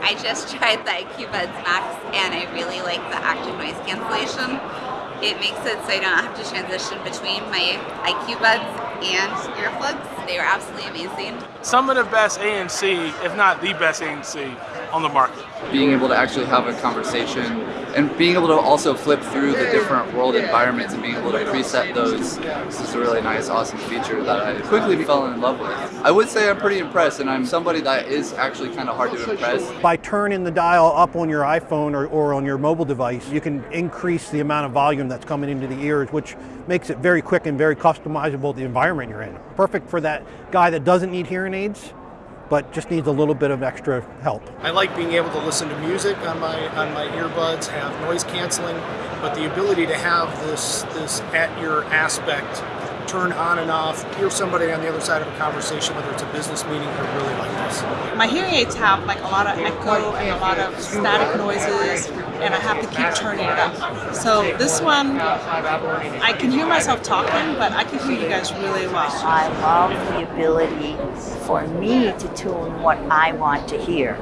I just tried the IQ Buds Max and I really like the active noise cancellation. It makes it so I don't have to transition between my IQ Buds and earplugs. They were absolutely amazing. Some of the best ANC, if not the best ANC on the market. Being able to actually have a conversation and being able to also flip through the different world environments and being able to preset those this is a really nice awesome feature that I quickly fell in love with. I would say I'm pretty impressed and I'm somebody that is actually kind of hard to impress. By turning the dial up on your iPhone or, or on your mobile device you can increase the amount of volume that's coming into the ears which makes it very quick and very customizable the environment you're in. Perfect for that guy that doesn't need hearing aids but just needs a little bit of extra help. I like being able to listen to music on my on my earbuds, have noise canceling, but the ability to have this this at your aspect turn on and off, hear somebody on the other side of a conversation, whether it's a business meeting, I really like this. My hearing aids have like a lot of echo and a lot of static noises, and I have to keep turning it up. So this one, I can hear myself talking, but I can hear you guys really well. I love the ability for me to tune what I want to hear.